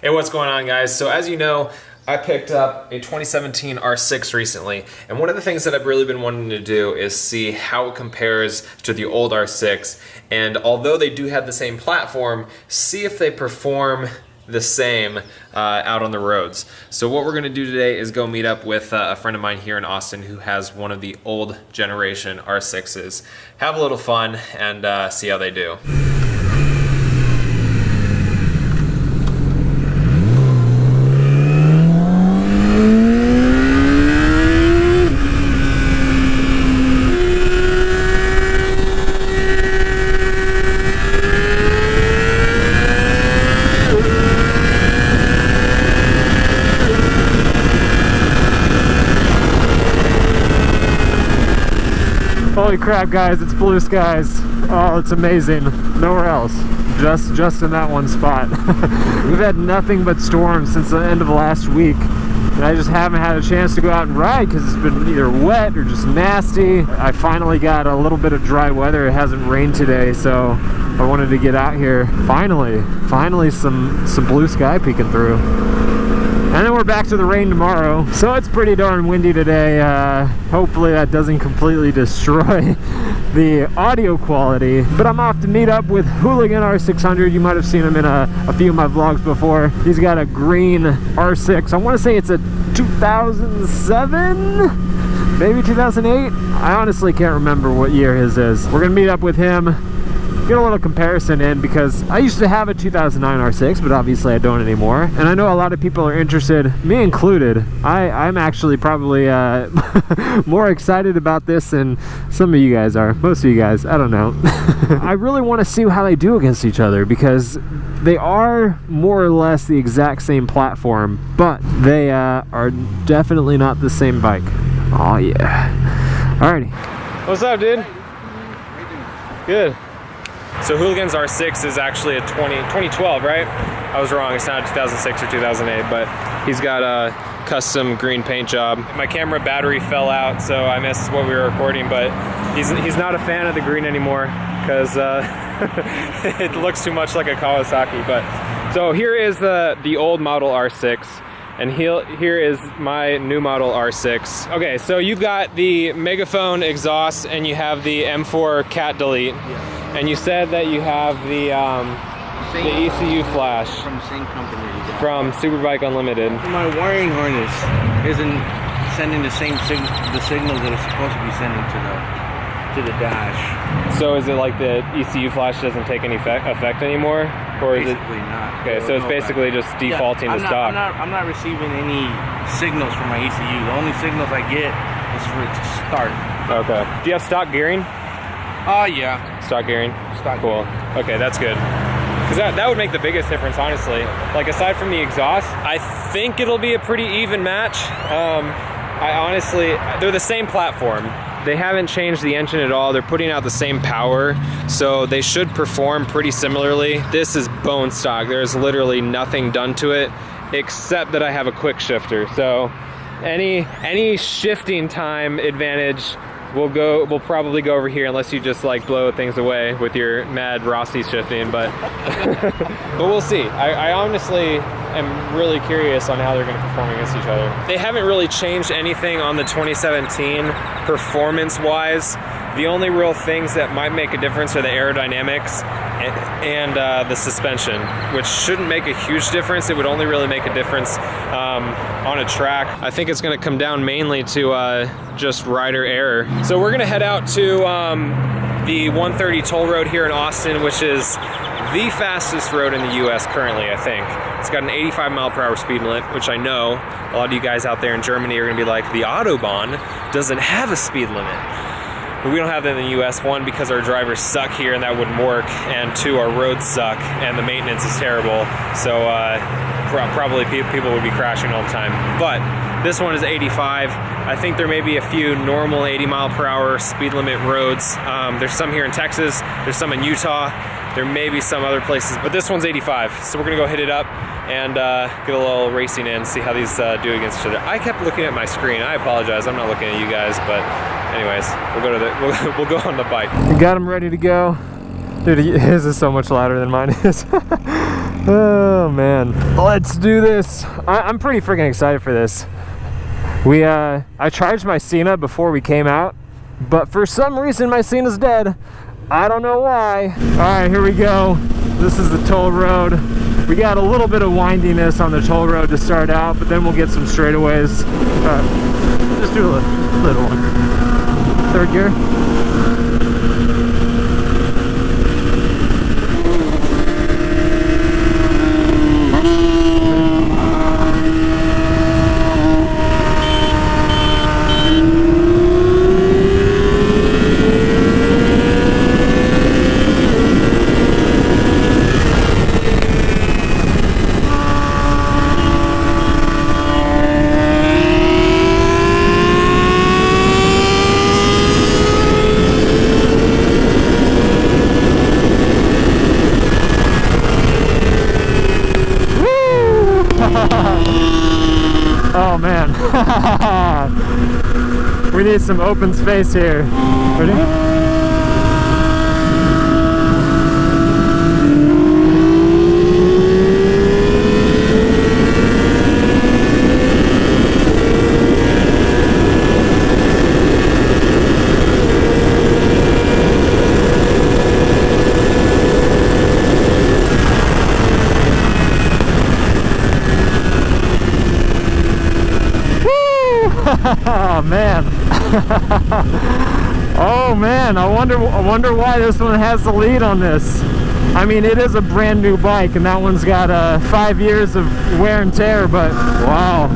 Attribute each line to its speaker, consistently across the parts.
Speaker 1: Hey, what's going on guys? So as you know, I picked up a 2017 R6 recently, and one of the things that I've really been wanting to do is see how it compares to the old R6, and although they do have the same platform, see if they perform the same uh, out on the roads. So what we're gonna do today is go meet up with uh, a friend of mine here in Austin who has one of the old generation R6s. Have a little fun and uh, see how they do.
Speaker 2: Holy crap, guys, it's blue skies. Oh, it's amazing. Nowhere else. Just just in that one spot. We've had nothing but storms since the end of last week. And I just haven't had a chance to go out and ride because it's been either wet or just nasty. I finally got a little bit of dry weather. It hasn't rained today, so I wanted to get out here. Finally, finally some, some blue sky peeking through. And then we're back to the rain tomorrow. So it's pretty darn windy today. Uh, hopefully that doesn't completely destroy the audio quality. But I'm off to meet up with Hooligan R600. You might have seen him in a, a few of my vlogs before. He's got a green R6. I want to say it's a 2007? Maybe 2008? I honestly can't remember what year his is. We're going to meet up with him get a little comparison in because I used to have a 2009 R6 but obviously I don't anymore. And I know a lot of people are interested me included. I I'm actually probably uh, more excited about this than some of you guys are. Most of you guys I don't know. I really want to see how they do against each other because they are more or less the exact same platform but they uh, are definitely not the same bike. Oh yeah. Alrighty. What's up dude? Good
Speaker 1: so Hooligan's R6 is actually a 20, 2012, right? I was wrong, it's not 2006 or 2008, but he's got a custom green paint job. My camera battery fell out, so I missed what we were recording, but he's, he's not a fan of the green anymore because uh, it looks too much like a Kawasaki. But So here is the, the old model R6 and here is my new model R6. Okay, so you've got the Megaphone exhaust and you have the M4 cat delete. Yeah. And you said that you have the um, the ECU flash
Speaker 3: from the same company. Yeah.
Speaker 1: From Superbike Unlimited.
Speaker 3: My wiring harness isn't sending the same sig the signals that it's supposed to be sending to the to the dash.
Speaker 1: So is it like the ECU flash doesn't take any effect, effect anymore,
Speaker 3: or basically is it? not.
Speaker 1: Okay, so it's basically just defaulting
Speaker 3: yeah,
Speaker 1: to stock.
Speaker 3: I'm not, I'm not receiving any signals from my ECU. The only signals I get is for it to start.
Speaker 1: Okay. Do you have stock gearing?
Speaker 3: Oh, uh, yeah.
Speaker 1: Stock gearing?
Speaker 3: Stock
Speaker 1: Cool.
Speaker 3: Gearing.
Speaker 1: Okay, that's good. Because that, that would make the biggest difference, honestly. Like, aside from the exhaust, I think it'll be a pretty even match. Um, I honestly, they're the same platform. They haven't changed the engine at all. They're putting out the same power, so they should perform pretty similarly. This is bone stock. There's literally nothing done to it except that I have a quick shifter. So any any shifting time advantage we'll go we'll probably go over here unless you just like blow things away with your mad Rossi shifting but but we'll see. I, I, honestly am really curious on how they're going to perform against each other. They haven't really changed anything on the 2017 performance wise the only real things that might make a difference are the aerodynamics and, uh, the suspension, which shouldn't make a huge difference. It would only really make a difference um, on a track. I think it's gonna come down mainly to uh, just rider error. So we're gonna head out to um, the 130 toll road here in Austin, which is the fastest road in the US currently, I think. It's got an 85 mile per hour speed limit, which I know a lot of you guys out there in Germany are gonna be like, the Autobahn doesn't have a speed limit. But we don't have that in the US, one, because our drivers suck here and that wouldn't work, and two, our roads suck and the maintenance is terrible. So uh, probably people would be crashing all the time. But this one is 85. I think there may be a few normal 80 mile per hour speed limit roads. Um, there's some here in Texas, there's some in Utah, there may be some other places, but this one's 85. So we're gonna go hit it up and uh, get a little racing in, see how these uh, do against each other. I kept looking at my screen. I apologize. I'm not looking at you guys, but anyways, we'll go to the we'll, we'll go on the bike.
Speaker 2: We got him ready to go. Dude, his is so much louder than mine is. Oh man, let's do this. I, I'm pretty freaking excited for this. We, uh, I charged my Sena before we came out, but for some reason my Sena's dead. I don't know why. All right, here we go. This is the toll road. We got a little bit of windiness on the toll road to start out, but then we'll get some straightaways. Uh, just do a li- little one. Third gear. Man. we need some open space here. Ready? Oh man. oh man, I wonder I wonder why this one has the lead on this. I mean, it is a brand new bike and that one's got uh, 5 years of wear and tear, but wow.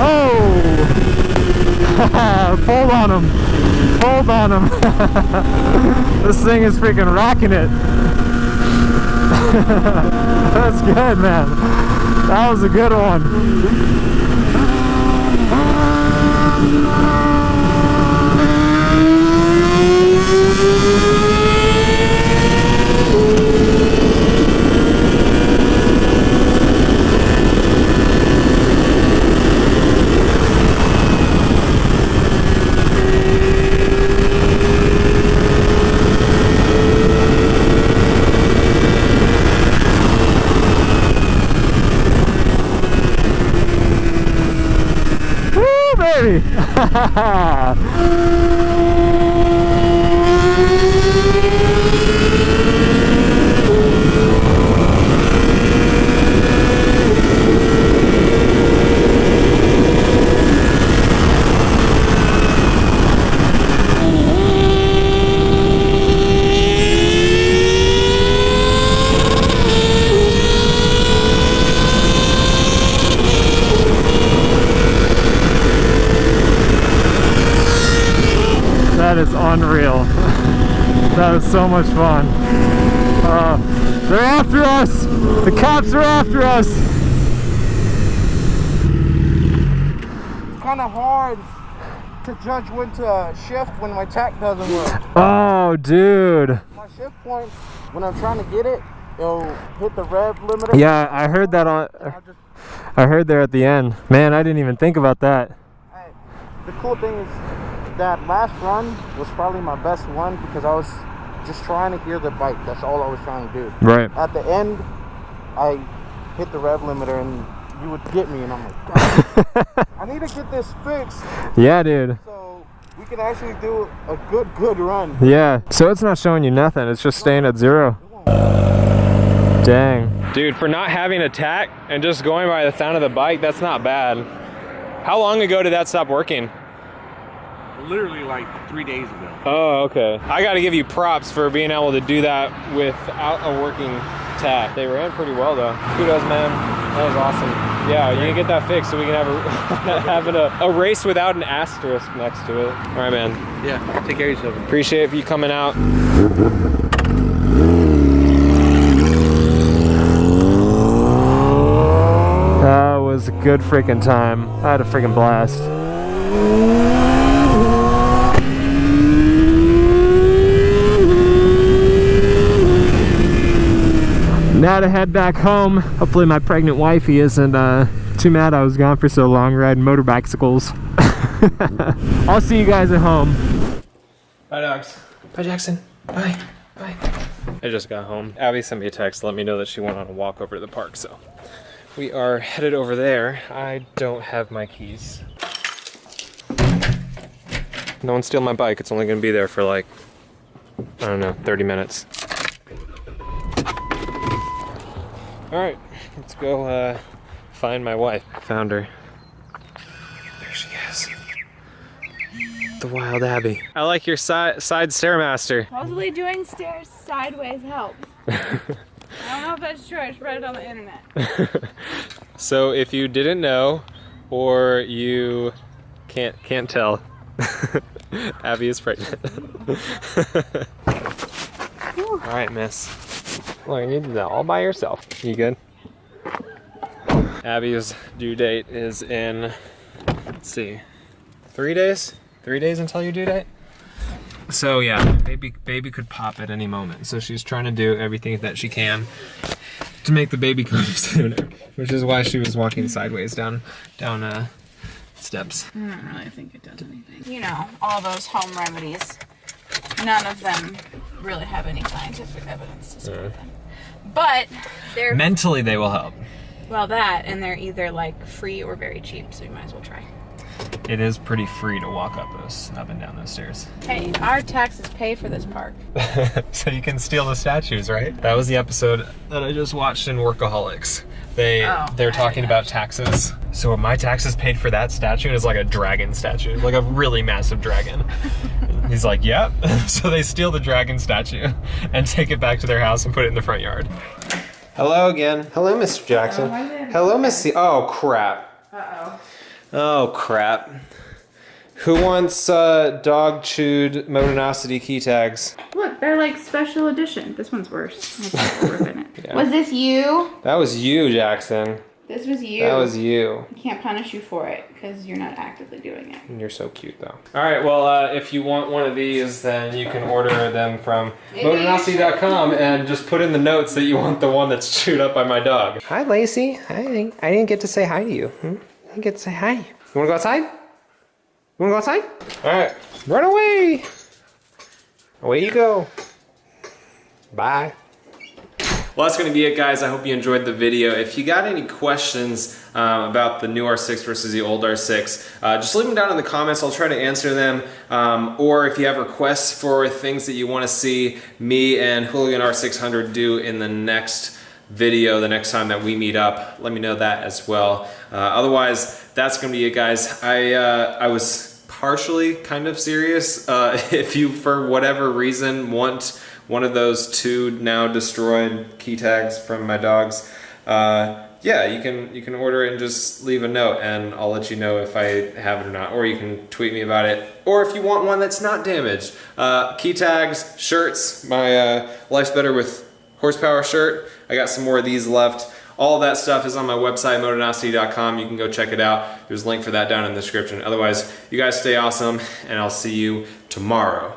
Speaker 2: Oh! Hold on him. Hold on him. this thing is freaking rocking it. That's good, man. That was a good one. That is unreal. So much fun. Uh, they're after us! The cops are after us!
Speaker 4: It's kind of hard to judge when to shift when my tach doesn't work.
Speaker 2: Oh, dude.
Speaker 4: My shift point, when I'm trying to get it, it'll hit the rev limiter.
Speaker 2: Yeah, I heard that on. I heard there at the end. Man, I didn't even think about that.
Speaker 4: I, the cool thing is that last run was probably my best one because I was just trying to hear the bike. That's all I was trying to do.
Speaker 2: Right.
Speaker 4: At the end, I hit the rev limiter and you would get me, and I'm like, I need to get this fixed
Speaker 2: Yeah, dude.
Speaker 4: so we can actually do a good, good run.
Speaker 2: Yeah. So it's not showing you nothing. It's just staying at zero. Dang.
Speaker 1: Dude, for not having a tach and just going by the sound of the bike, that's not bad. How long ago did that stop working?
Speaker 3: Literally like three days ago.
Speaker 1: Oh, okay. I got to give you props for being able to do that without a working tach. They ran pretty well though. Kudos, man. That was awesome. Yeah, you can get that fixed so we can have a have a, a race without an asterisk next to it. All right, man.
Speaker 3: Yeah, take care of yourself.
Speaker 1: Appreciate you coming out.
Speaker 2: That was a good freaking time. I had a freaking blast. Now to head back home. Hopefully my pregnant wifey isn't uh, too mad I was gone for so long riding motor bicycles. I'll see you guys at home.
Speaker 1: Bye, dogs. Bye, Jackson. Bye. Bye. I just got home. Abby sent me a text to let me know that she went on a walk over to the park, so we are headed over there. I don't have my keys. No one steal my bike. It's only gonna be there for like, I don't know, 30 minutes. All right, let's go uh, find my wife. Found her. There she is. The wild Abby. I like your side side stairmaster.
Speaker 5: Supposedly doing stairs sideways helps. I don't know if that's true. I just read it on the internet.
Speaker 1: So if you didn't know, or you can't can't tell, Abby is pregnant. all right, Miss. Look, you did that all by yourself. You good? Abby's due date is in. Let's see, three days. Three days until your due date. So yeah, baby baby could pop at any moment. So she's trying to do everything that she can to make the baby come sooner, which is why she was walking sideways down down uh, steps.
Speaker 5: I don't really think it does anything. You know, all those home remedies. None of them really have any scientific evidence to support them. But they're
Speaker 1: Mentally, they will help.
Speaker 5: well that, and they're either like free or very cheap, so you might as well try.
Speaker 1: It is pretty free to walk up those up and down those stairs.
Speaker 5: Hey, our taxes pay for this park.
Speaker 1: so you can steal the statues, right? That was the episode that I just watched in Workaholics. They
Speaker 5: Oh,
Speaker 1: they're
Speaker 5: I
Speaker 1: talking about taxes. So my taxes paid for that statue is like a dragon statue, like a really massive dragon. He's like, "Yep." so they steal the dragon statue and take it back to their house and put it in the front yard. Hello again. Hello, Mr. Jackson. Hello, Missy. Oh crap.
Speaker 5: Uh oh.
Speaker 1: Oh crap. Who wants uh, dog chewed Motonosity key tags?
Speaker 5: Look, they're like special edition. This one's worse. Was this you?
Speaker 1: That was you, Jackson.
Speaker 5: This was you.
Speaker 1: That was you.
Speaker 5: I can't punish you for it because you're not actively doing it.
Speaker 1: You're so cute, though. All right, well, uh, if you want one of these, then you can order them from motonosity.com and just put in the notes that you want the one that's chewed up by my dog. Hi, Lacey. Hi. I didn't get to say hi to you. Hmm? I didn't get to say hi. You want to go outside? You want to go outside? All right, run away. Away you go. Bye. Well, that's going to be it, guys. I hope you enjoyed the video. If you got any questions um, about the new R6 versus the old R6, uh, just leave them down in the comments. I'll try to answer them. Um, or if you have requests for things that you want to see me and Hooligan R600 do in the next video, the next time that we meet up, let me know that as well. Uh, otherwise, that's going to be it, guys. I, uh, I was partially kind of serious. Uh, if you, for whatever reason, want one of those two now destroyed key tags from my dogs, uh, yeah, you can you can order it and just leave a note, and I'll let you know if I have it or not. Or you can tweet me about it. Or if you want one that's not damaged, uh, key tags, shirts. My uh, life's better with horsepower shirt. I got some more of these left. All that stuff is on my website, motonosity.com. You can go check it out. There's a link for that down in the description. Otherwise, you guys stay awesome, and I'll see you tomorrow.